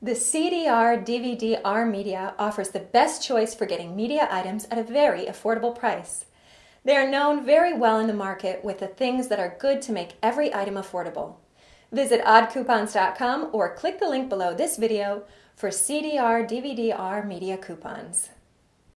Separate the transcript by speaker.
Speaker 1: The CDR DVD-R Media offers the best choice for getting media items at a very affordable price. They are known very well in the market with the things that are good to make every item affordable. Visit oddcoupons.com or click the link below this video for CDR DVD-R Media coupons.